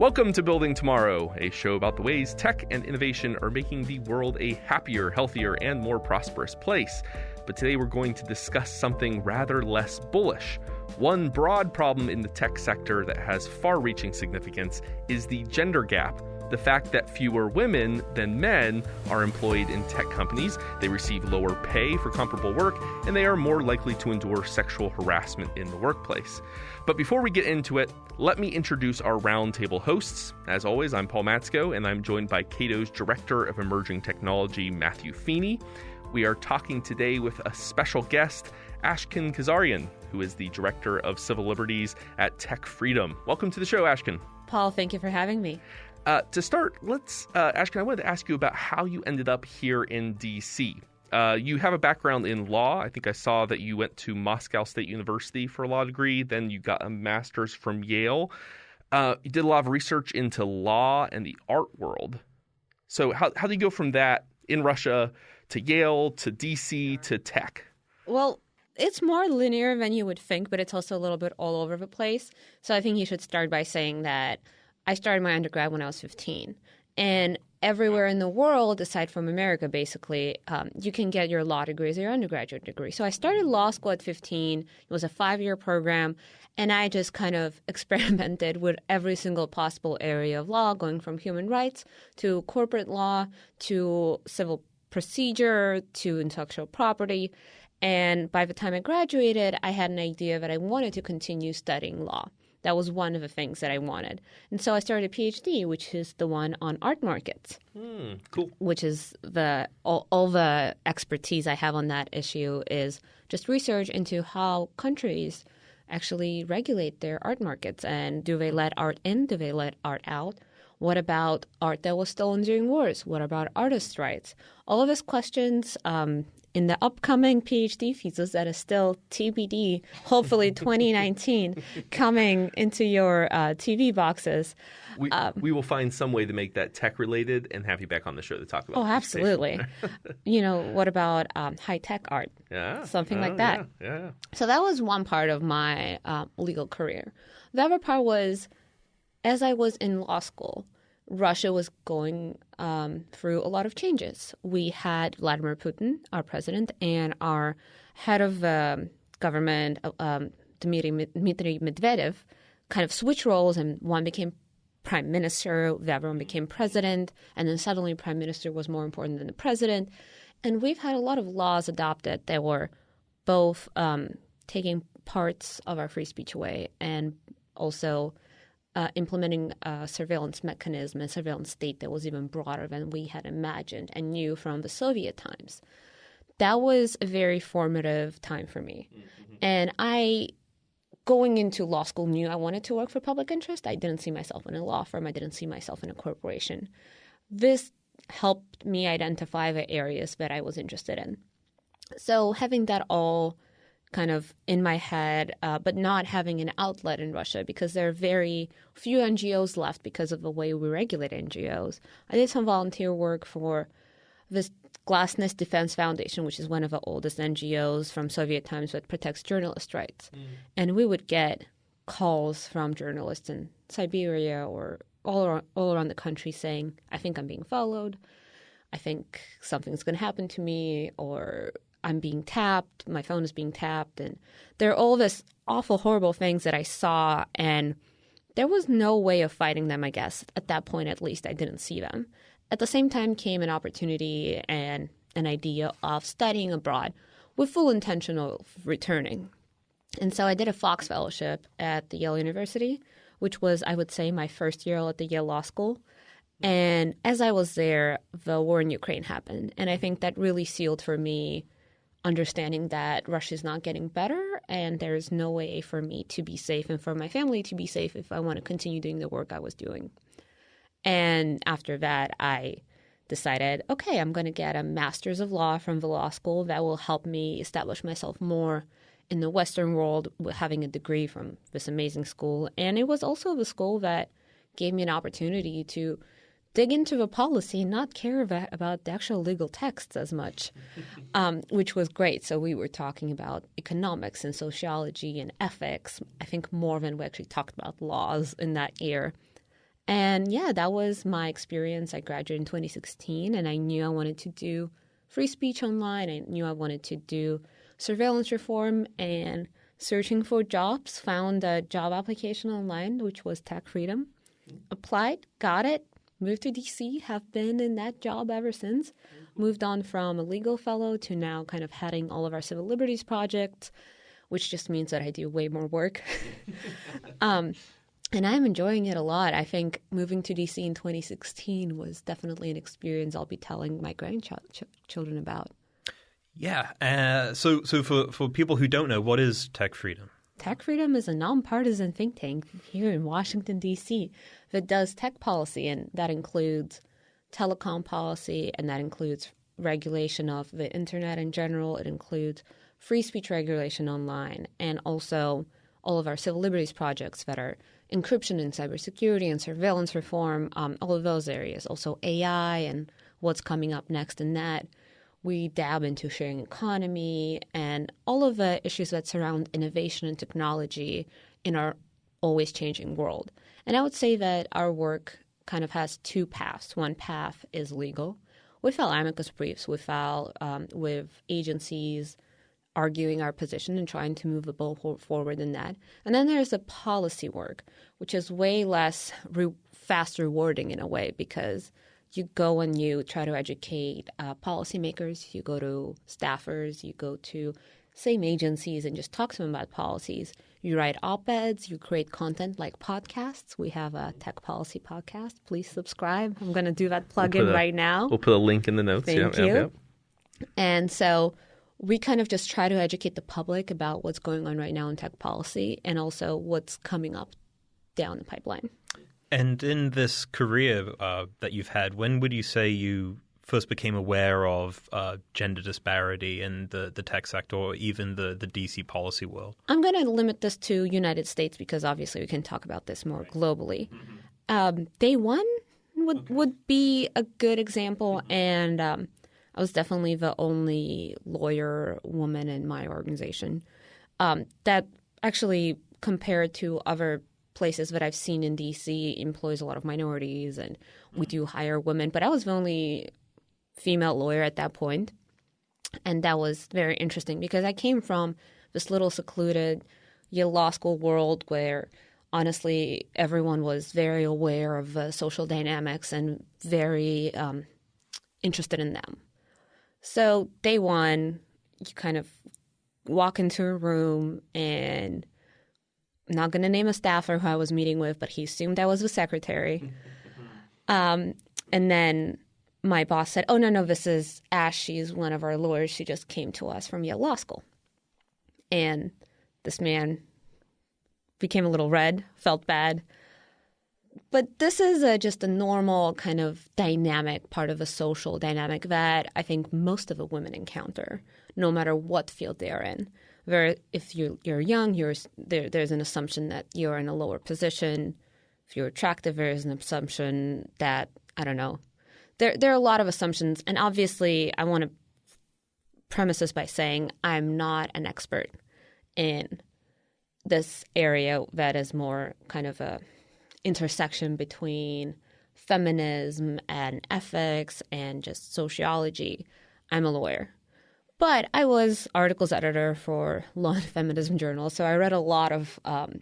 Welcome to Building Tomorrow, a show about the ways tech and innovation are making the world a happier, healthier, and more prosperous place. But today we're going to discuss something rather less bullish. One broad problem in the tech sector that has far reaching significance is the gender gap the fact that fewer women than men are employed in tech companies, they receive lower pay for comparable work, and they are more likely to endure sexual harassment in the workplace. But before we get into it, let me introduce our roundtable hosts. As always, I'm Paul Matzko, and I'm joined by Cato's Director of Emerging Technology, Matthew Feeney. We are talking today with a special guest, Ashkhen Kazaryan, who is the Director of Civil Liberties at Tech Freedom. Welcome to the show, Ashkhen. Paul, thank you for having me. Uh, to start, let's, uh, Ashkhen, I wanted to ask you about how you ended up here in DC. Uh, you have a background in law. I think I saw that you went to Moscow State University for a law degree. Then you got a master's from Yale. Uh, you did a lot of research into law and the art world. So, how, how do you go from that in Russia to Yale to DC to tech? Well, it's more linear than you would think, but it's also a little bit all over the place. So, I think you should start by saying that I started my undergrad when I was 15. And everywhere in the world, aside from America, basically, um, you can get your law degree as your undergraduate degree. So I started law school at 15. It was a five year program. And I just kind of experimented with every single possible area of law, going from human rights to corporate law to civil procedure to intellectual property. And by the time I graduated, I had an idea that I wanted to continue studying law. That was one of the things that I wanted. And so I started a PhD, which is the one on art markets. Mm, cool. Which is the all, all the expertise I have on that issue is just research into how countries actually regulate their art markets and do they let art in? Do they let art out? What about art that was stolen during wars? What about artists' rights? All of these questions um, in the upcoming PhD thesis that is still TBD, hopefully 2019, coming into your uh, TV boxes. We, um, we will find some way to make that tech related and have you back on the show to talk about. Oh, absolutely. you know, what about um, high tech art? Yeah, something uh, like that. Yeah, yeah, So that was one part of my uh, legal career. The other part was, as I was in law school, Russia was going um, through a lot of changes. We had Vladimir Putin, our president, and our head of um, government, uh, um, Dmitry, Dmitry Medvedev, kind of switch roles, and one became prime minister, the other one became president, and then suddenly prime minister was more important than the president. And we've had a lot of laws adopted that were both um, taking parts of our free speech away and also uh, implementing a surveillance mechanism and surveillance state that was even broader than we had imagined and knew from the Soviet times. That was a very formative time for me. Mm-hmm. And I, going into law school, knew I wanted to work for public interest. I didn't see myself in a law firm, I didn't see myself in a corporation. This helped me identify the areas that I was interested in. So, having that all kind of in my head, uh, but not having an outlet in Russia because there are very few NGOs left because of the way we regulate NGOs. I did some volunteer work for this Glasnost Defense Foundation, which is one of the oldest NGOs from Soviet times that protects journalist rights. Mm. And we would get calls from journalists in Siberia or all around, all around the country saying, I think I'm being followed. I think something's going to happen to me, or I'm being tapped, my phone is being tapped, and there are all this awful, horrible things that I saw, and there was no way of fighting them. I guess at that point, at least, I didn't see them. At the same time, came an opportunity and an idea of studying abroad with full intention of returning. And so I did a Fox Fellowship at the Yale University, which was, I would say, my first year at the Yale Law School. And as I was there, the war in Ukraine happened. And I think that really sealed for me understanding that Russia is not getting better and there's no way for me to be safe and for my family to be safe if I want to continue doing the work I was doing. And after that, I decided, okay, I'm going to get a master's of law from the law school that will help me establish myself more in the Western world with having a degree from this amazing school. And it was also the school that gave me an opportunity to dig into the policy and not care about, about the actual legal texts as much, um, which was great. So we were talking about economics and sociology and ethics, I think more than we actually talked about laws in that year. And yeah, that was my experience. I graduated in 2016 and I knew I wanted to do free speech online. I knew I wanted to do surveillance reform and searching for jobs. Found a job application online, which was Tech Freedom. Applied, got it, moved to DC, have been in that job ever since. Moved on from a legal fellow to now kind of heading all of our civil liberties projects, which just means that I do way more work. um, and I'm enjoying it a lot. I think moving to DC in 2016 was definitely an experience I'll be telling my grandchildren about. Yeah. Uh, so, so for, for people who don't know, what is Tech Freedom? Tech Freedom is a nonpartisan think tank here in Washington, D.C., that does tech policy, and that includes telecom policy, and that includes regulation of the internet in general. It includes free speech regulation online, and also all of our civil liberties projects that are encryption and cybersecurity and surveillance reform, um, all of those areas. Also AI and what's coming up next in that. We dab into sharing economy and all of the issues that surround innovation and technology in our always changing world. And I would say that our work kind of has two paths. One path is legal. We file amicus briefs. We file um, with agencies arguing our position and trying to move the ball forward in that. And then there's the policy work, which is way less re- fast rewarding in a way because you go and you try to educate uh, policymakers, you go to staffers, you go to same agencies and just talk to them about policies. You write op eds, you create content like podcasts. We have a tech policy podcast. Please subscribe. I'm going to do that plug we'll in a, right now. We'll put a link in the notes. Thank yep, you. Yep, yep. And so we kind of just try to educate the public about what's going on right now in tech policy and also what's coming up down the pipeline. And in this career uh, that you've had, when would you say you first became aware of uh, gender disparity in the, the tech sector or even the, the DC policy world? I'm going to limit this to United States because obviously we can talk about this more globally. Mm-hmm. Um, day one would, okay. would be a good example. Mm-hmm. And um, I was definitely the only lawyer woman in my organization. Um, that actually, compared to other places that I've seen in DC, employs a lot of minorities, and we do hire women. But I was the only female lawyer at that point, and that was very interesting because I came from this little secluded Yale Law School world where honestly everyone was very aware of uh, social dynamics and very um, interested in them. So day one, you kind of walk into a room and I'm not going to name a staffer who I was meeting with, but he assumed I was the secretary. Um, and then my boss said, "Oh no, no, this is Ash. She's one of our lawyers. She just came to us from Yale Law School." And this man became a little red, felt bad, but this is a, just a normal kind of dynamic part of a social dynamic that I think most of the women encounter, no matter what field they are in. Where if you're, you're young, you're, there, there's an assumption that you're in a lower position. If you're attractive, there's an assumption that I don't know. There, there are a lot of assumptions, and obviously, I want to premise this by saying I'm not an expert in this area that is more kind of a intersection between feminism and ethics and just sociology. I'm a lawyer. But I was articles editor for Law and Feminism Journal, so I read a lot of um,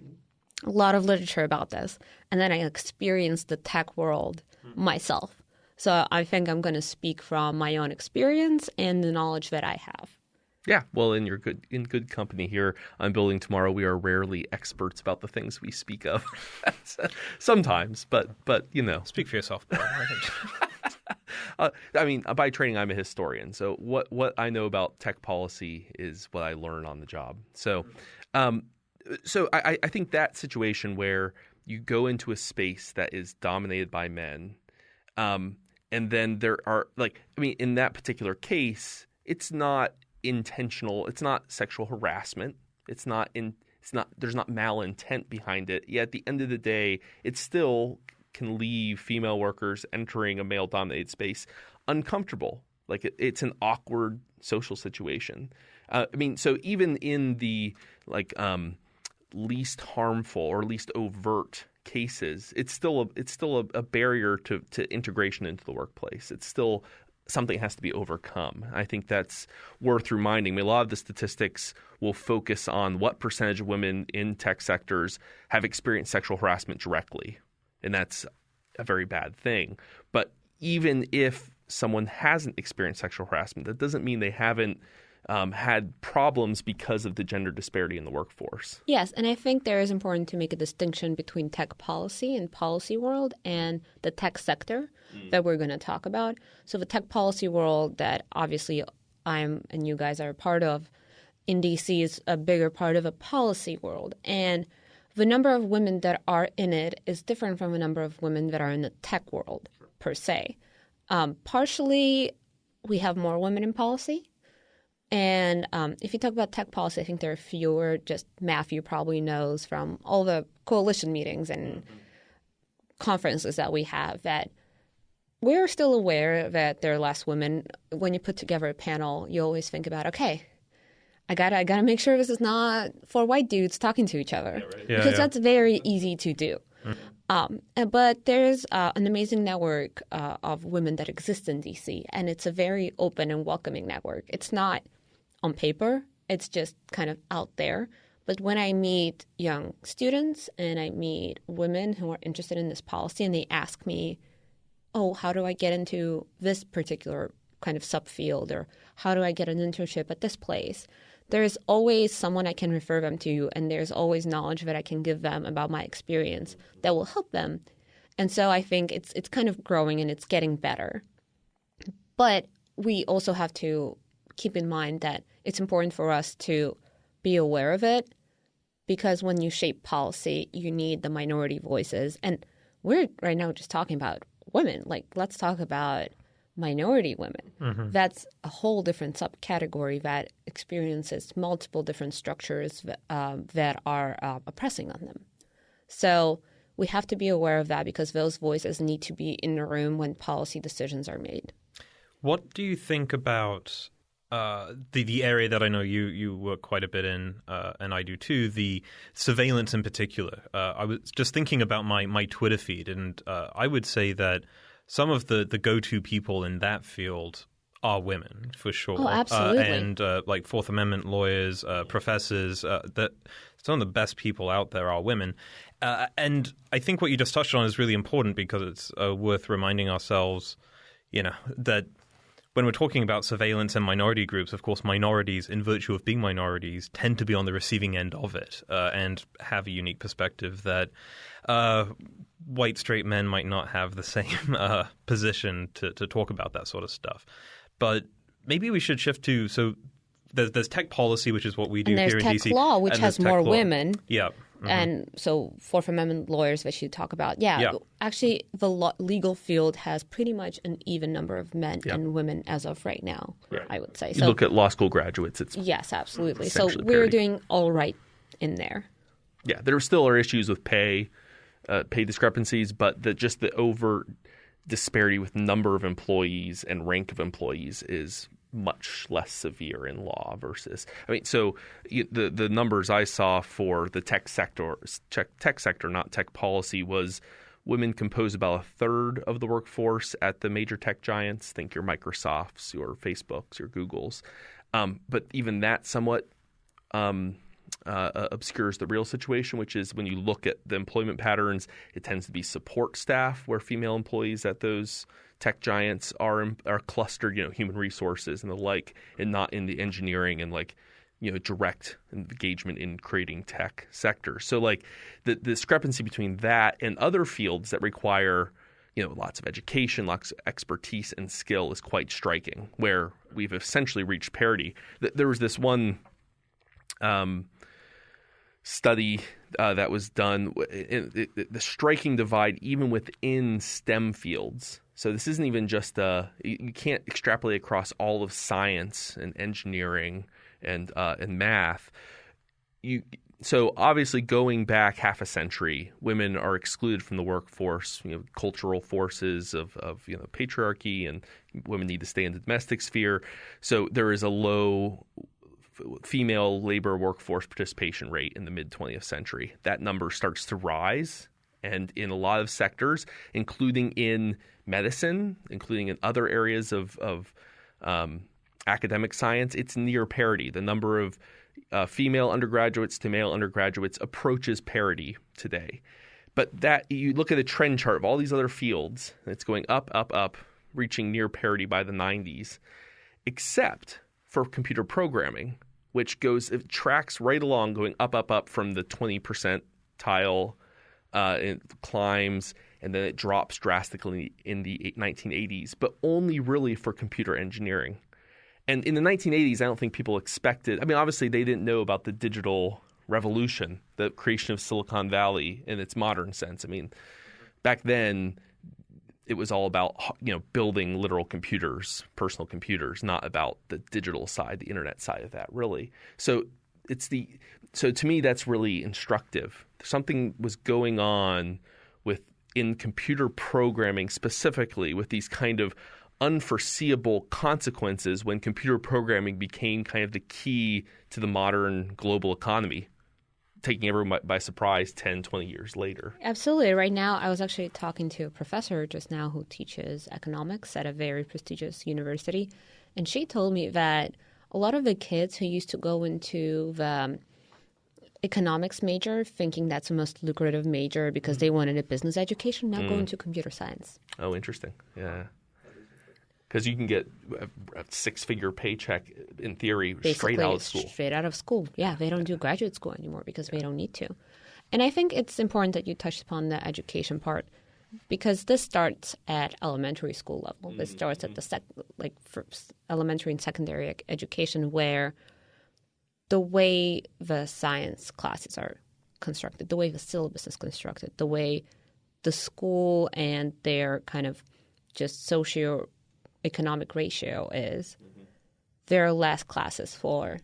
a lot of literature about this, and then I experienced the tech world myself. So I think I'm going to speak from my own experience and the knowledge that I have. Yeah, well, in your good in good company here on Building Tomorrow, we are rarely experts about the things we speak of. Sometimes, but but you know, speak for yourself. uh, I mean, by training, I'm a historian, so what what I know about tech policy is what I learn on the job. So, um, so I, I think that situation where you go into a space that is dominated by men, um, and then there are like, I mean, in that particular case, it's not intentional. It's not sexual harassment. It's not in. It's not. There's not malintent behind it. Yet at the end of the day, it still can leave female workers entering a male-dominated space uncomfortable. Like it, it's an awkward social situation. Uh, I mean, so even in the like um, least harmful or least overt cases, it's still a, it's still a, a barrier to, to integration into the workplace. It's still something has to be overcome. I think that's worth reminding. I mean, a lot of the statistics will focus on what percentage of women in tech sectors have experienced sexual harassment directly, and that's a very bad thing. But even if someone hasn't experienced sexual harassment, that doesn't mean they haven't um, had problems because of the gender disparity in the workforce. Yes, and I think there is important to make a distinction between tech policy and policy world and the tech sector mm. that we're going to talk about. So the tech policy world that obviously I'm and you guys are a part of in DC is a bigger part of a policy world and the number of women that are in it is different from the number of women that are in the tech world per se. Um, partially, we have more women in policy and um, if you talk about tech policy, I think there are fewer. Just Matthew probably knows from all the coalition meetings and mm-hmm. conferences that we have that we're still aware that there are less women. When you put together a panel, you always think about, okay, I gotta, I gotta make sure this is not four white dudes talking to each other yeah, right. yeah, because yeah. that's very easy to do. Mm-hmm. Um, but there's uh, an amazing network uh, of women that exist in DC, and it's a very open and welcoming network. It's not on paper. It's just kind of out there. But when I meet young students and I meet women who are interested in this policy and they ask me, oh, how do I get into this particular kind of subfield or how do I get an internship at this place? There's always someone I can refer them to, and there's always knowledge that I can give them about my experience that will help them. And so I think it's it's kind of growing and it's getting better. But we also have to keep in mind that it's important for us to be aware of it because when you shape policy, you need the minority voices. And we're right now just talking about women. Like, let's talk about minority women. Mm-hmm. That's a whole different subcategory that experiences multiple different structures uh, that are uh, oppressing on them. So we have to be aware of that because those voices need to be in the room when policy decisions are made. What do you think about uh, the the area that I know you you work quite a bit in, uh, and I do too. The surveillance in particular. Uh, I was just thinking about my my Twitter feed, and uh, I would say that some of the the go to people in that field are women for sure. Oh, absolutely. and like Fourth Amendment lawyers, professors. that some of the best people out there are women. and I think what you just touched on is really important because it's worth reminding ourselves, you know, that when we're talking about surveillance and minority groups, of course, minorities, in virtue of being minorities, tend to be on the receiving end of it uh, and have a unique perspective that uh, white straight men might not have the same uh, position to, to talk about that sort of stuff. But maybe we should shift to so there's, there's tech policy, which is what we do here in tech DC, law, which has more law. women. Yeah. Mm-hmm. And so, Fourth Amendment lawyers that you talk about, yeah, yeah. actually, the lo- legal field has pretty much an even number of men yeah. and women as of right now. Right. I would say. You look at law school graduates; it's yes, absolutely. So we're doing all right in there. Yeah, there still are issues with pay, uh, pay discrepancies, but the, just the over disparity with number of employees and rank of employees is much less severe in law versus I mean so the the numbers I saw for the tech sector tech, tech sector not tech policy was women compose about a third of the workforce at the major tech giants. Think your Microsofts your Facebooks your Googles. Um, but even that somewhat um, uh, obscures the real situation, which is when you look at the employment patterns, it tends to be support staff where female employees at those tech giants are are clustered, you know, human resources and the like, and not in the engineering and like you know direct engagement in creating tech sectors. So like the, the discrepancy between that and other fields that require you know lots of education, lots of expertise and skill is quite striking. Where we've essentially reached parity. There was this one um, study uh, that was done. It, it, the striking divide, even within STEM fields, so this isn't even just a you can't extrapolate across all of science and engineering and uh, and math. You so obviously going back half a century, women are excluded from the workforce. You know, cultural forces of of you know patriarchy and women need to stay in the domestic sphere. So there is a low female labor workforce participation rate in the mid 20th century. That number starts to rise And in a lot of sectors, including in medicine, including in other areas of, of um, academic science, it's near parity. The number of uh, female undergraduates to male undergraduates approaches parity today. But that you look at the trend chart of all these other fields, it's going up, up, up, reaching near parity by the 90s, except for computer programming, which goes it tracks right along, going up, up, up from the 20 percentile, uh, it climbs, and then it drops drastically in the 1980s, but only really for computer engineering. And in the 1980s, I don't think people expected. I mean, obviously, they didn't know about the digital revolution, the creation of Silicon Valley in its modern sense. I mean, back then, it was all about you know building literal computers, personal computers, not about the digital side, the internet side of that, really. So it's the so to me that's really instructive. Something was going on with in computer programming specifically with these kind of unforeseeable consequences when computer programming became kind of the key to the modern global economy taking everyone by surprise 10 20 years later. Absolutely. Right now i was actually talking to a professor just now who teaches economics at a very prestigious university. And she told me that a lot of the kids who used to go into the um, economics major thinking that's the most lucrative major because mm-hmm. they wanted a business education now mm. go into computer science oh interesting yeah because you can get a, a six-figure paycheck in theory Basically, straight out of school. Straight out of school, yeah. They don't do graduate school anymore because they don't need to. And I think it's important that you touched upon the education part because this starts at elementary school level. This mm-hmm. starts at the sec- like elementary and secondary education, where the way the science classes are constructed, the way the syllabus is constructed, the way the school and their kind of just socio economic ratio is mm-hmm. there are less classes for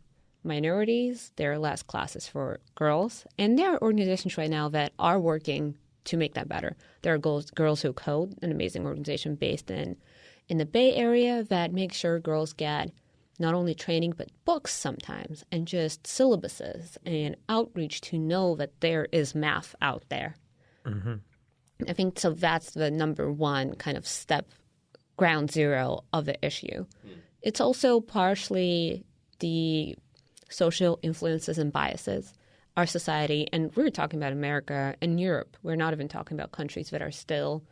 minorities, there are less classes for girls, and there are organizations right now that are working to make that better. There are girls, girls Who Code, an amazing organization based in in the Bay Area that makes sure girls get not only training but books sometimes and just syllabuses and outreach to know that there is math out there. Mm-hmm. I think so. That's the number one kind of step ground zero of the issue. Mm. It's also partially the social influences and biases our society, and we're talking about America and Europe. We're not even talking about countries that are still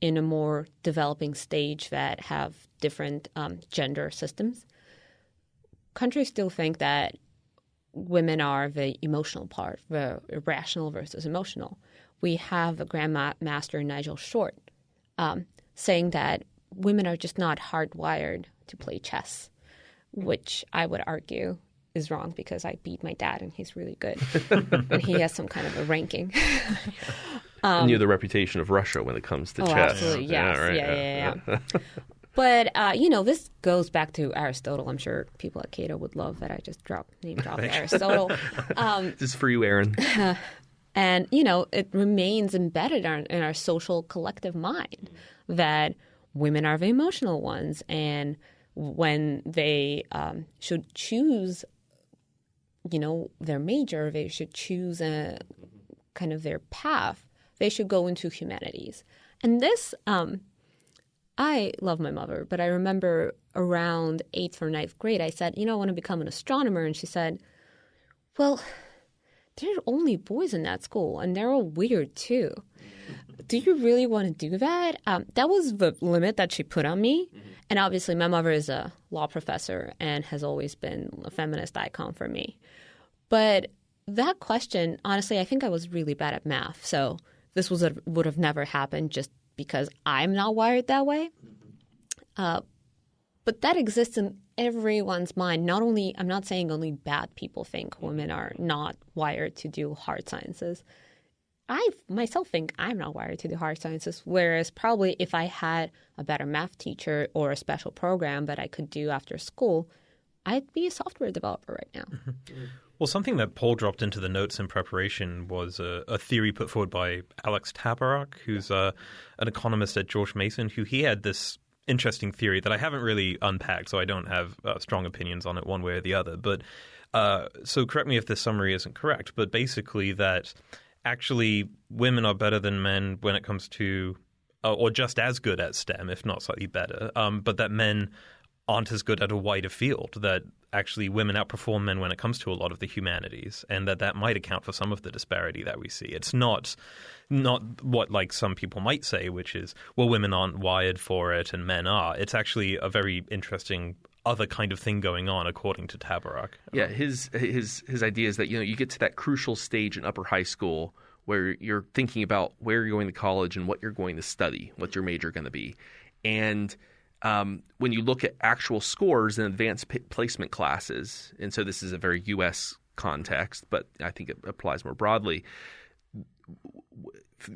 in a more developing stage that have different um, gender systems. Countries still think that women are the emotional part, the rational versus emotional. We have a grandmaster, Nigel Short, um, saying that women are just not hardwired to play chess, which I would argue is wrong because I beat my dad and he's really good and he has some kind of a ranking. um, and you have the reputation of Russia when it comes to oh, chess. Absolutely, yes, yeah, right. yeah, yeah. yeah. yeah. but uh, you know, this goes back to Aristotle. I'm sure people at Cato would love that I just dropped name dropped Aristotle. Um, this is for you, Aaron. and you know, it remains embedded in our, in our social collective mind that women are the emotional ones. And when they um, should choose, you know, their major, they should choose a kind of their path. They should go into humanities. And this, um, I love my mother, but I remember around eighth or ninth grade, I said, you know, I want to become an astronomer. And she said, well, there are only boys in that school, and they're all weird too do you really want to do that? Um, that was the limit that she put on me. Mm-hmm. And obviously, my mother is a law professor and has always been a feminist icon for me. But that question, honestly, I think I was really bad at math. So this was a, would have never happened just because I'm not wired that way. Mm-hmm. Uh, but that exists in everyone's mind. Not only, I'm not saying only bad people think women are not wired to do hard sciences. I myself think I'm not wired to do hard sciences. Whereas probably if I had a better math teacher or a special program that I could do after school, I'd be a software developer right now. Well, something that Paul dropped into the notes in preparation was a, a theory put forward by Alex Tabarrok, who's uh, an economist at George Mason, who he had this interesting theory that I haven't really unpacked, so I don't have uh, strong opinions on it one way or the other. But uh, so correct me if this summary isn't correct, but basically that actually women are better than men when it comes to, uh, or just as good at STEM, if not slightly better, um, but that men aren't as good at a wider field. That actually women outperform men when it comes to a lot of the humanities, and that that might account for some of the disparity that we see. It's not not what like some people might say, which is well, women aren't wired for it and men are. It's actually a very interesting other kind of thing going on, according to Tabarrok. Yeah, his his his idea is that you know you get to that crucial stage in upper high school where you're thinking about where you're going to college and what you're going to study, what your major going to be, and um, when you look at actual scores in advanced p- placement classes, and so this is a very U.S. context, but I think it applies more broadly.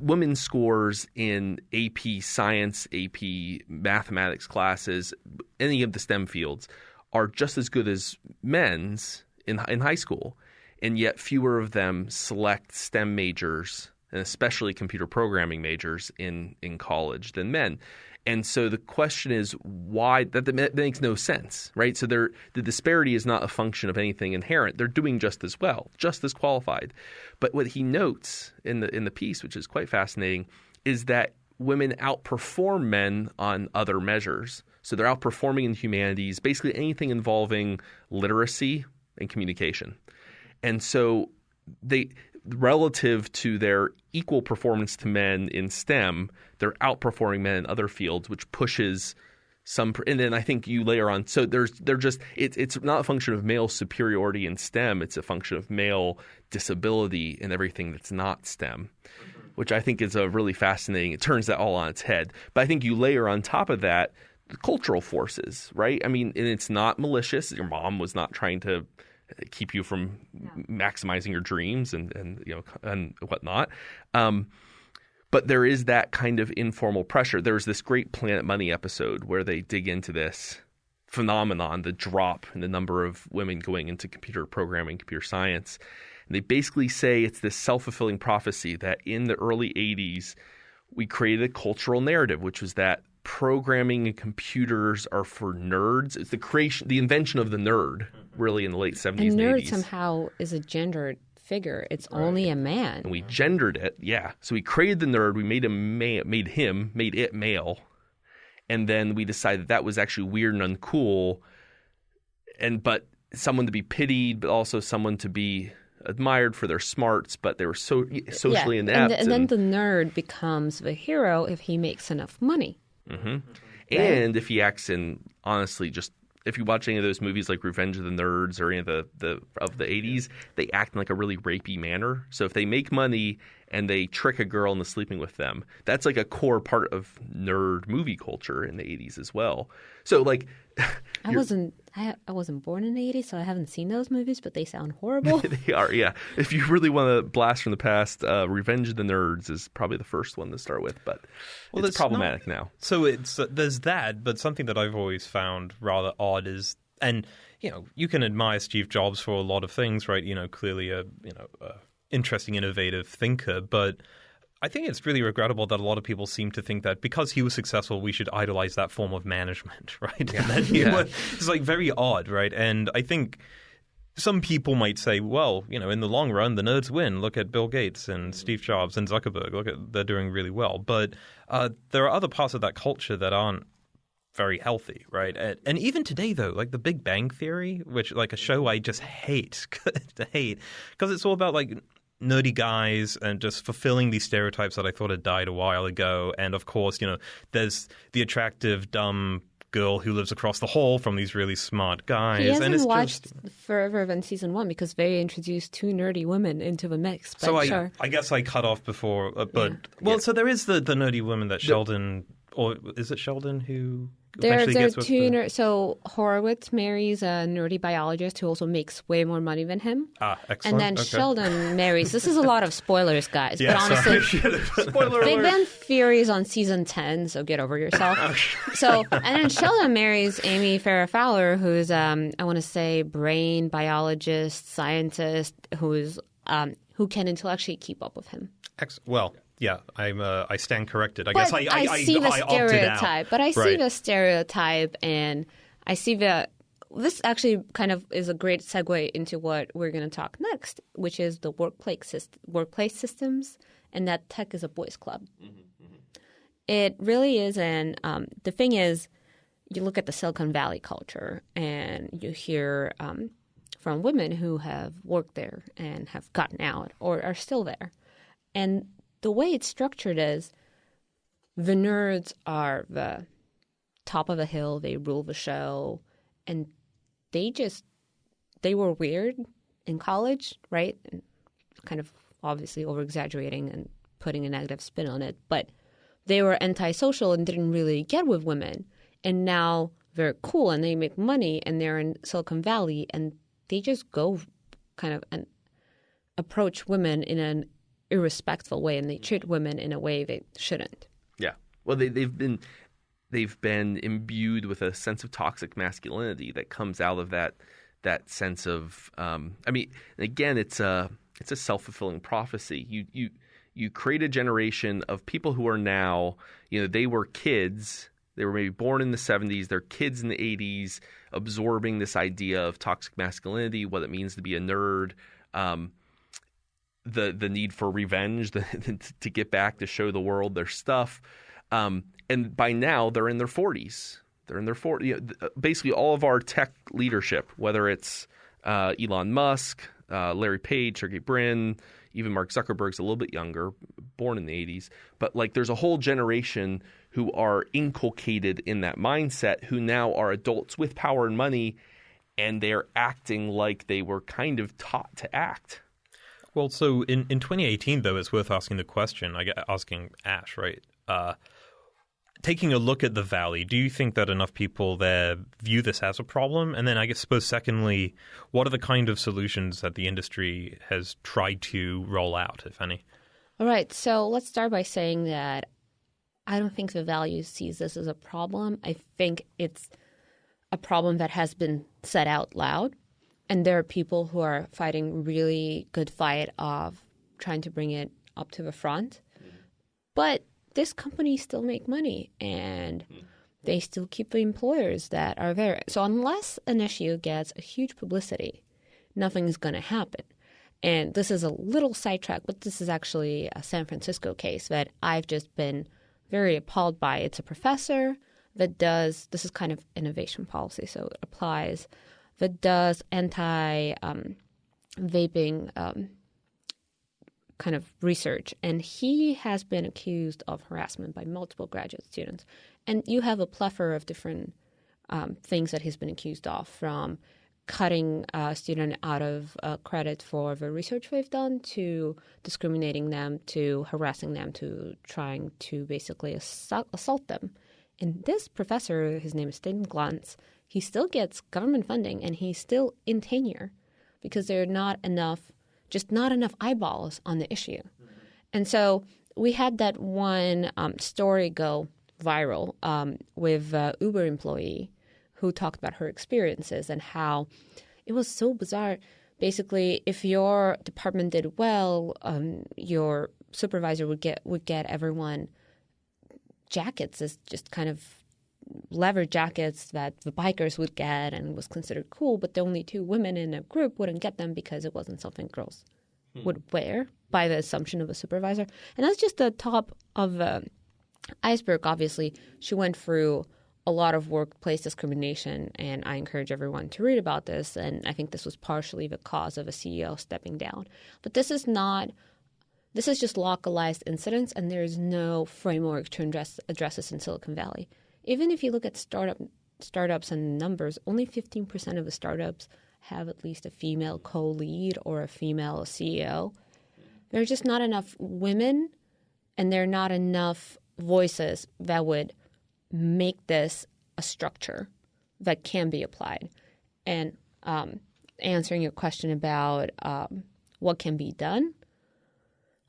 Women's scores in AP science, AP mathematics classes, any of the STEM fields, are just as good as men's in in high school, and yet fewer of them select STEM majors and especially computer programming majors in in college than men. And so the question is why that, that makes no sense, right? So the disparity is not a function of anything inherent. They're doing just as well, just as qualified. But what he notes in the in the piece, which is quite fascinating, is that women outperform men on other measures. So they're outperforming in humanities, basically anything involving literacy and communication. And so they relative to their equal performance to men in STEM, they're outperforming men in other fields, which pushes some. And then I think you layer on. So there's they're just it's it's not a function of male superiority in STEM. It's a function of male disability in everything that's not STEM. Which I think is a really fascinating. It turns that all on its head. But I think you layer on top of that the cultural forces, right? I mean, and it's not malicious. Your mom was not trying to keep you from maximizing your dreams and, and you know and whatnot. Um, but there is that kind of informal pressure. There's this great Planet Money episode where they dig into this phenomenon, the drop in the number of women going into computer programming, computer science. And they basically say it's this self fulfilling prophecy that in the early 80s, we created a cultural narrative, which was that programming and computers are for nerds. It's the creation, the invention of the nerd, really in the late 70s and, and nerd 80s. somehow is a gendered figure. It's right. only a man. And we gendered it, yeah. So we created the nerd. We made him, ma- made him, made it male, and then we decided that that was actually weird and uncool. And but someone to be pitied, but also someone to be admired for their smarts, but they were so socially yeah. inept. And, and, and, then the nerd becomes the hero if he makes enough money. Mm-hmm. Right? And if he acts in honestly just if you watch any of those movies like Revenge of the Nerds or any of the, the of the 80s, they act in like a really rapey manner. So if they make money and they trick a girl into sleeping with them, that's like a core part of nerd movie culture in the 80s as well. So like I wasn't I, I wasn't born in the 80s, so I haven't seen those movies, but they sound horrible. they are, yeah. If you really want to blast from the past, uh, Revenge of the Nerds is probably the first one to start with, but well, it's problematic not, now. So it's uh, there's that, but something that I've always found rather odd is, and you know, you can admire Steve Jobs for a lot of things, right? You know, clearly a you know a interesting, innovative thinker, but I think it's really regrettable that a lot of people seem to think that because he was successful, we should idolize that form of management, right? Yeah. yeah. Was, it's like very odd, right? And I think some people might say, well, you know, in the long run, the nerds win. Look at Bill Gates and Steve Jobs and Zuckerberg. Look at they're doing really well. But uh, there are other parts of that culture that aren't very healthy, right? And, and, even today, though, like The Big Bang Theory, which like a show I just hate, to hate, because it's all about like nerdy guys and just fulfilling these stereotypes that I thought had died a while ago. And of course, you know, there's the attractive, dumb girl who lives across the hall from these really smart guys. He hasn't and it's watched just... Forever than season one because they introduced two nerdy women into the mix. so I, sure. I guess I cut off before, uh, but yeah. well, yeah. so there is the the nerdy woman that Sheldon, or is it Sheldon who there, there are two. The... Ner- so Horowitz marries a nerdy biologist who also makes way more money than him. Ah, excellent. And then okay. Sheldon marries. This is a lot of spoilers, guys. Yeah, but honestly, spoiler Big Bang Theory is on season ten, so get over yourself. so, and then Sheldon marries Amy Farrah Fowler, who's um, I want to say brain biologist, scientist, who's um, who can intellectually keep up with him. Ex- well, yeah, I'm. Uh, I stand corrected. I but guess I. I, I see I, the stereotype, but I see right. the stereotype, and I see the this actually kind of is a great segue into what we're going to talk next, which is the workplace syst- workplace systems, and that tech is a boys' club. It really is, and um, the thing is, you look at the Silicon Valley culture, and you hear um, from women who have worked there and have gotten out or are still there, and the way it's structured is the nerds are the top of the hill, they rule the show, and they just they were weird in college, right? And kind of obviously over exaggerating and putting a negative spin on it, but they were antisocial and didn't really get with women. And now they're cool and they make money and they're in Silicon Valley and they just go kind of and approach women in an irrespectful way and they treat women in a way they shouldn't. Yeah. Well, they, they've been they've been imbued with a sense of toxic masculinity that comes out of that that sense of. Um, I mean, again, it's a it's a self fulfilling prophecy. You you you create a generation of people who are now you know they were kids. They were maybe born in the 70s. They're kids in the 80s, absorbing this idea of toxic masculinity, what it means to be a nerd. Um, the the need for revenge, the, to get back to show the world their stuff. Um, and by now, they're in their 40s. They're in their 40s. You know, basically, all of our tech leadership, whether it's uh, Elon Musk, uh, Larry Page, Sergey Brin, even Mark Zuckerberg's a little bit younger, born in the 80s. But like, there's a whole generation who are inculcated in that mindset, who now are adults with power and money, and they're acting like they were kind of taught to act. Well, so in, in 2018, though, it's worth asking the question, I asking Ash, right? Uh, taking a look at the valley, do you think that enough people there view this as a problem? And then I guess suppose secondly, what are the kind of solutions that the industry has tried to roll out, if any? All right. So let's start by saying that I don't think the valley sees this as a problem. I think it's a problem that has been said out loud. And there are people who are fighting really good fight of trying to bring it up to the front. Mm-hmm. But this company still make money and mm-hmm. they still keep the employers that are there. So unless an issue gets a huge publicity, nothing's going to happen. And this is a little sidetrack, but this is actually a San Francisco case that I've just been very appalled by. It's a professor that does this is kind of innovation policy, so it applies that does anti um, vaping um, kind of research, and he has been accused of harassment by multiple graduate students. And you have a plethora of different um, things that he's been accused of, from cutting a student out of uh, credit for the research they've done to discriminating them to harassing them to trying to basically assault, assault them. And this professor, his name is Stan Glantz, he still gets government funding and he's still in tenure because there are not enough just not enough eyeballs on the issue. And so we had that one um, story go viral um, with uh, Uber employee who talked about her experiences and how it was so bizarre. Basically, if your department did well, um, your supervisor would get would get everyone jackets as just kind of leather jackets that the bikers would get and was considered cool, but the only two women in a group wouldn't get them because it wasn't something girls hmm. would wear by the assumption of a supervisor. And that's just the top of the iceberg, obviously. She went through a lot of workplace discrimination, and I encourage everyone to read about this. And I think this was partially the cause of a CEO stepping down. But this is not. This is just localized incidents, and there is no framework to address, address this in Silicon Valley. Even if you look at startup startups and numbers, only 15% of the startups have at least a female co-lead or a female CEO. There's just not enough women and there are not enough voices that would make this a structure that can be applied. And um, answering your question about um, what can be done,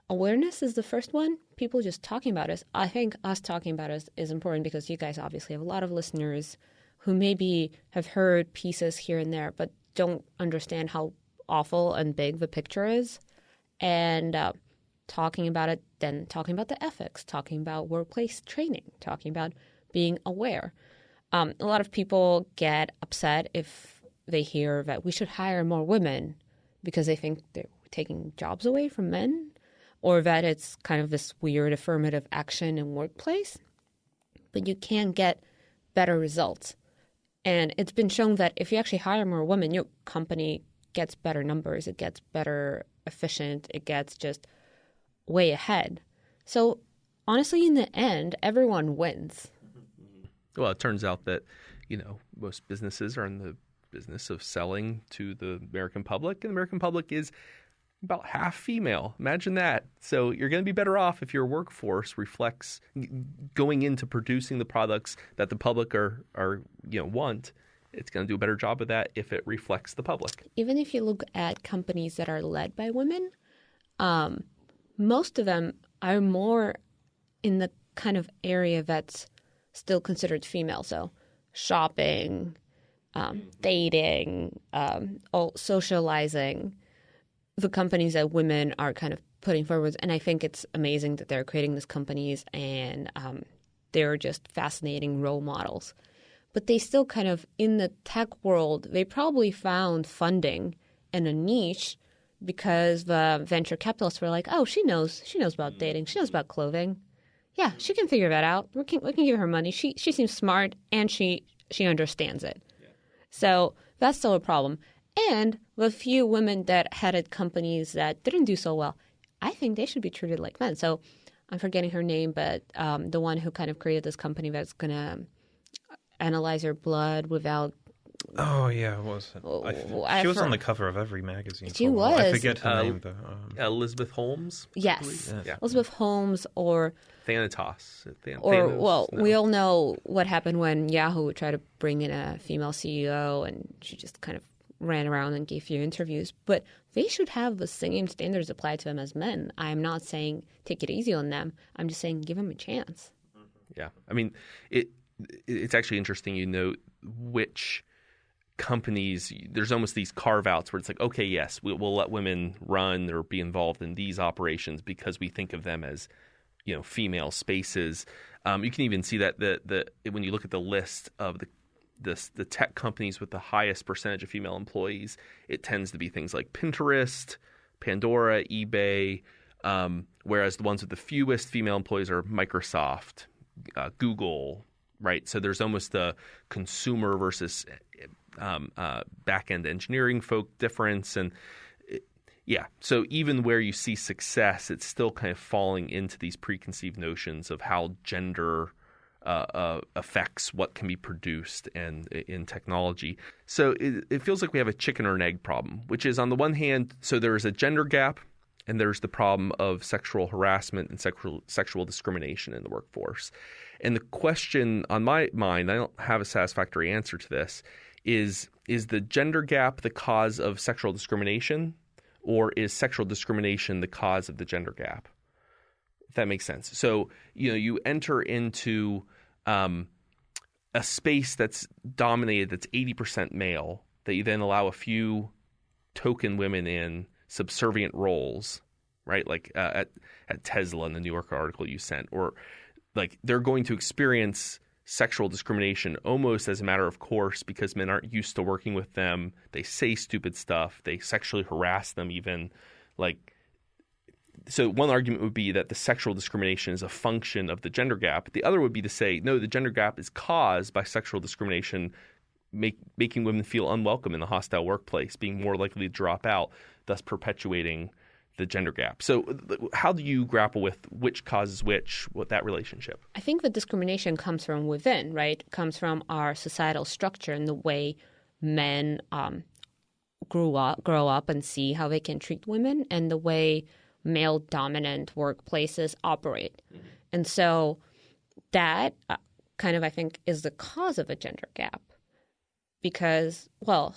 awareness is the first one. People just talking about us. I think us talking about us is important because you guys obviously have a lot of listeners who maybe have heard pieces here and there, but don't understand how awful and big the picture is. And uh, talking about it, then talking about the ethics, talking about workplace training, talking about being aware. Um, a lot of people get upset if they hear that we should hire more women because they think they're taking jobs away from men or that it's kind of this weird affirmative action in workplace. But you can get better results. And it's been shown that if you actually hire more women, your company gets better numbers, it gets better efficient, it gets just way ahead. So honestly, in the end, everyone wins. Well, it turns out that, you know, most businesses are in the business of selling to the American public, and the American public is about half female. Imagine that. So you're going to be better off if your workforce reflects going into producing the products that the public are are you know want. It's going to do a better job of that if it reflects the public. Even if you look at companies that are led by women, um, most of them are more in the kind of area that's still considered female. So shopping, um, dating, um, all socializing the companies that women are kind of putting forward. And I think it's amazing that they're creating these companies and um, they're just fascinating role models. But they still kind of, in the tech world, they probably found funding in a niche because the venture capitalists were like, oh, she knows, she knows about dating, she knows about clothing. Yeah, she can figure that out. We can, we can give her money. She, she seems smart and she, she understands it. Yeah. So that's still a problem. And the few women that headed companies that didn't do so well, I think they should be treated like men. So I'm forgetting her name, but um, the one who kind of created this company that's going to analyze your blood without. Oh yeah, what was? Oh, I, I she was for- on the cover of every magazine. She for a. I was. forget her Uh, name though. Um, Elizabeth Holmes, Yes, Yeah. Elizabeth Holmes, or Thanatos, Than- or Thanos? well, No. we all know what happened when Yahoo tried to bring in a female CEO, and she just kind of ran around and gave few interviews. But they should have the same standards applied to them as men. I'm not saying take it easy on them. I'm just saying give them a chance. Yeah, I mean, it. It's actually interesting. You note which companies. There's almost these carve outs where it's like, okay, yes, we, we'll let women run or be involved in these operations because we think of them as, you know, female spaces. Um, you can even see that the the when you look at the list of the the, the tech companies with the highest percentage of female employees, it tends to be things like Pinterest, Pandora, eBay, um, whereas the ones with the fewest female employees are Microsoft, uh, Google, right? So there's almost a consumer versus um, uh, back end engineering folk difference. And it, yeah, so even where you see success, it's still kind of falling into these preconceived notions of how gender uh, uh, affects what can be produced and in technology. So it, it feels like we have a chicken or an egg problem, which is on the one hand, so there is a gender gap, and there's the problem of sexual harassment and sexual sexual discrimination in the workforce. And the question on my mind, I don't have a satisfactory answer to this, is is the gender gap the cause of sexual discrimination, or is sexual discrimination the cause of the gender gap? If that makes sense. So you know you enter into um, a space that's dominated, that's eighty percent male, that you then allow a few token women in subservient roles, right? Like uh, at at Tesla in the New York article you sent, or like they're going to experience sexual discrimination almost as a matter of course because men aren't used to working with them. They say stupid stuff. They sexually harass them even. Like so one argument would be that the sexual discrimination is a function of the gender gap. The other would be to say, no, the gender gap is caused by sexual discrimination, make, making women feel unwelcome in the hostile workplace, being more likely to drop out, thus perpetuating the gender gap. So, how do you grapple with which causes which, what that relationship? I think the discrimination comes from within, right? It comes from our societal structure and the way men um, grew up, grow up, and see how they can treat women, and the way male dominant workplaces operate. Mm-hmm. And so that uh, kind of, I think, is the cause of a gender gap. Because, well,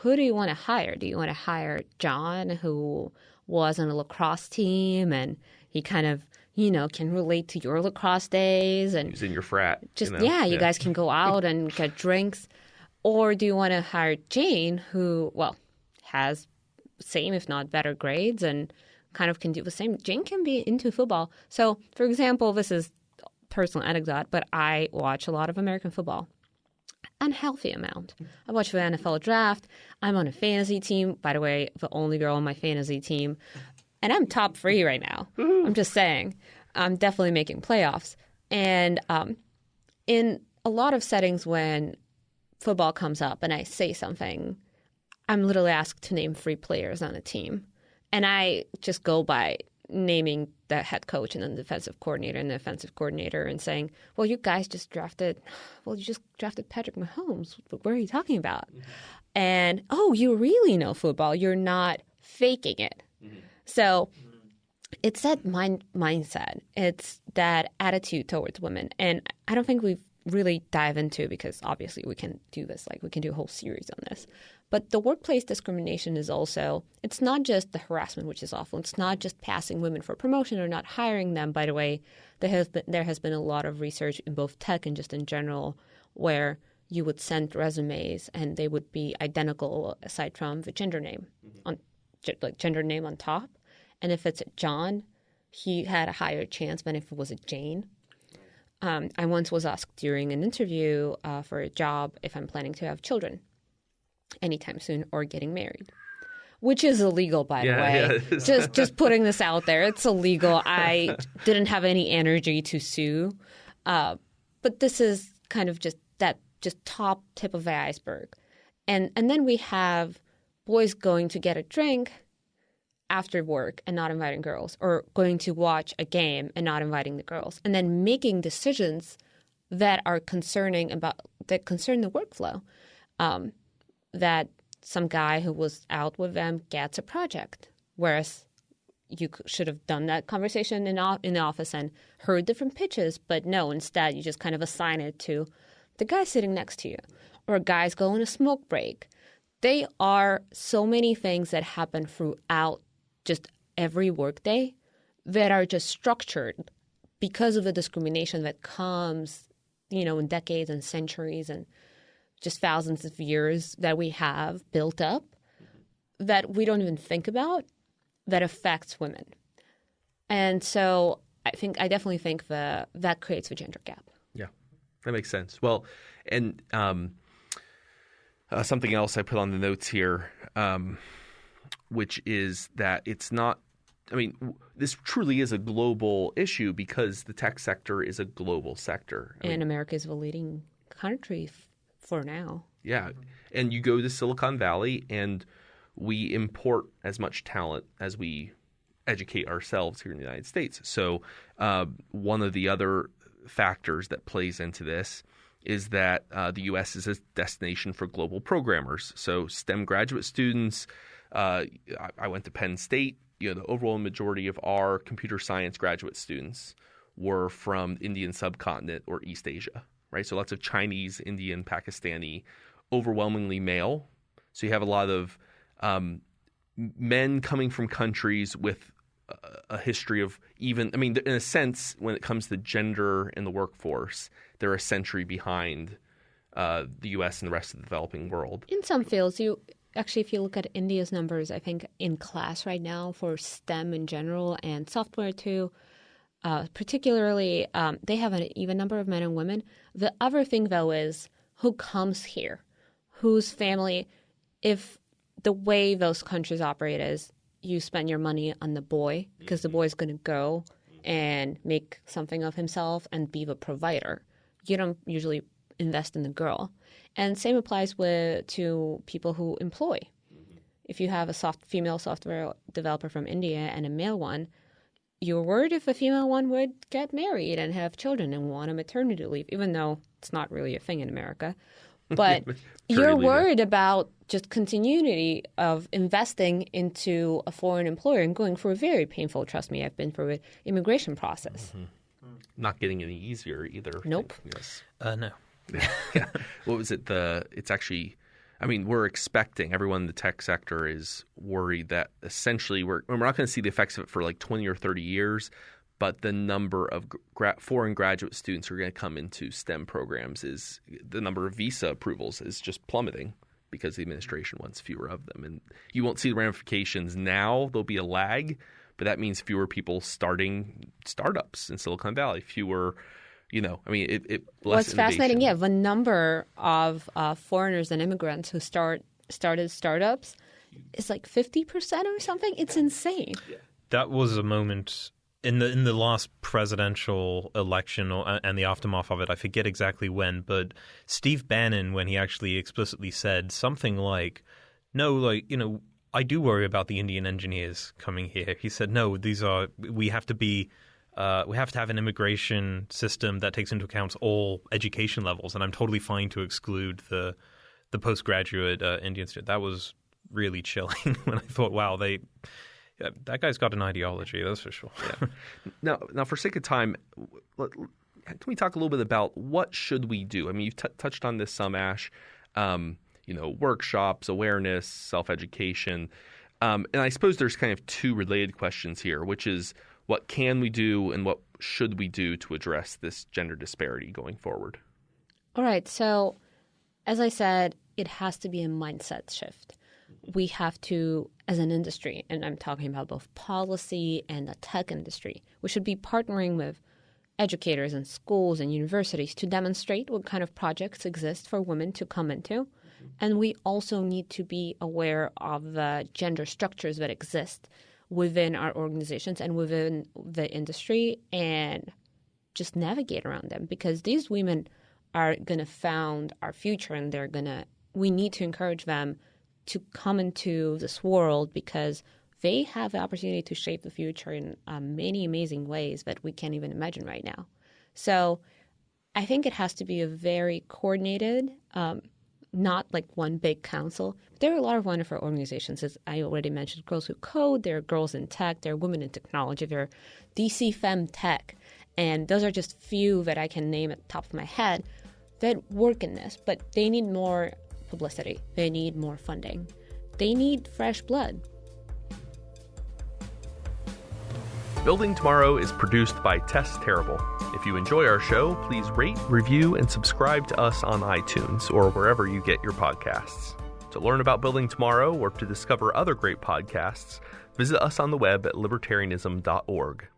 who do you want to hire? Do you want to hire John, who was on a lacrosse team and he kind of, you know, can relate to your lacrosse days and He's in your frat. just, you know? yeah, you guys can go out and get drinks. Or do you want to hire Jane, who, well, has same, if not better grades and kind of can do the same. Jane can be into football. So, for example, this is personal anecdote, but I watch a lot of American football. unhealthy amount. I watch the NFL draft. I'm on a fantasy team. By the way, the only girl on my fantasy team. And I'm top three right now. I'm just saying. I'm definitely making playoffs. And um, in a lot of settings when football comes up and I say something, I'm literally asked to name three players on a team. And I just go by naming the head coach and then the defensive coordinator and the offensive coordinator and saying, well, you guys just drafted, well, you just drafted Patrick Mahomes. What are you talking about? Mm-hmm. And, oh, you really know football. You're not faking it. Mm-hmm. So it's that mind mindset. It's that attitude towards women. And I don't think we've really dive into because obviously we can do this like we can do a whole series on this. But the workplace discrimination is also it's not just the harassment which is awful. It's not just passing women for promotion or not hiring them. By the way there has been there has been a lot of research in both tech and just in general where you would send resumes and they would be identical aside from the gender name mm-hmm. on like gender name on top. And if it's John he had a higher chance than if it was a Jane um, I once was asked during an interview uh, for a job if I'm planning to have children anytime soon or getting married, which is illegal, by yeah, the way. Yeah, just just putting this out there, it's illegal. I didn't have any energy to sue, uh, but this is kind of just that just top tip of the iceberg, and and then we have boys going to get a drink after work and not inviting girls, or going to watch a game and not inviting the girls, and then making decisions that are concerning about that concern the workflow. Um, that some guy who was out with them gets a project, whereas you should have done that conversation in in the office and heard different pitches, but no, instead you just kind of assign it to the guy sitting next to you, or guys go on a smoke break. They are so many things that happen throughout just every workday that are just structured because of the discrimination that comes, you know, in decades and centuries and just thousands of years that we have built up that we don't even think about that affects women. And so I think I definitely think that that creates a gender gap. Yeah, that makes sense. Well, and um, uh, something else I put on the notes here um, which is that it's not I mean, this truly is a global issue because the tech sector is a global sector. I and mean, America is the leading country f- for now. Yeah. And you go to Silicon Valley and we import as much talent as we educate ourselves here in the United States. So, uh, one of the other factors that plays into this is that uh, the U.S. is a destination for global programmers. So, STEM graduate students, I, I went to Penn State. You know, the overall majority of our computer science graduate students were from Indian subcontinent or East Asia, right? So lots of Chinese, Indian, Pakistani, overwhelmingly male. So you have a lot of um, men coming from countries with a, a history of even, I mean, in a sense, when it comes to gender in the workforce, they're a century behind uh, the U.S. and the rest of the developing world. In some fields, you actually, if you look at India's numbers, I think in class right now for STEM in general and software too, uh, particularly, um, they have an even number of men and women. The other thing, though, is who comes here, whose family, if the way those countries operate is you spend your money on the boy because the boy is going to go and make something of himself and be the provider. You don't usually invest in the girl. And same applies with to people who employ. Mm-hmm. If you have a soft female software developer from India and a male one, you're worried if a female one would get married and have children and want a maternity leave, even though it's not really a thing in America. But you're worried about just continuity of investing into a foreign employer and going through a very painful, trust me, I've been through an immigration process. Mm-hmm. Not getting any easier either. Nope. Yes. Uh, no. What was it? The it's actually. I mean, we're expecting everyone in the tech sector is worried that essentially we're we're not going to see the effects of it for like twenty or thirty years, but the number of gra- foreign graduate students who are going to come into STEM programs is the number of visa approvals is just plummeting because the administration wants fewer of them, and you won't see the ramifications now. There'll be a lag, but that means fewer people starting startups in Silicon Valley, fewer You know, I mean, it. it What's less fascinating, yeah, the number of uh, foreigners and immigrants who start started startups is like fifty percent or something. It's insane. that was a moment in the in the last presidential election or, and the aftermath of it. I forget exactly when, but Steve Bannon, when he actually explicitly said something like, "No, like you know, I do worry about the Indian engineers coming here." He said, "No, these are we have to be." Uh, we have to have an immigration system that takes into account all education levels, and I'm totally fine to exclude the the postgraduate uh, Indian student. That was really chilling when I thought, wow, they yeah, that guy's got an ideology, that's for sure. Now, now, for sake of time, can we talk a little bit about what should we do? I mean, you've t- touched on this some, Ash. Um, you know, workshops, awareness, self education, um, and I suppose there's kind of two related questions here, which is what can we do and what should we do to address this gender disparity going forward? All right. So, as I said, it has to be a mindset shift. We have to, as an industry, and I'm talking about both policy and the tech industry, we should be partnering with educators and schools and universities to demonstrate what kind of projects exist for women to come into. And we also need to be aware of the gender structures that exist within our organizations and within the industry and just navigate around them because these women are going to found our future and they're going to we need to encourage them to come into this world because they have the opportunity to shape the future in uh, many amazing ways that we can't even imagine right now. So i think it has to be a very coordinated um, not like one big council. There are a lot of wonderful organizations, as I already mentioned, Girls Who Code, there are Girls in Tech, there are Women in Technology, there are DC Fem Tech, and those are just few that I can name at the top of my head that work in this, but they need more publicity. They need more funding. They need fresh blood. Building Tomorrow is produced by Tess Terrible. If you enjoy our show, please rate, review, and subscribe to us on iTunes or wherever you get your podcasts. To learn about Building Tomorrow or to discover other great podcasts, visit us on the web at libertarianism.org.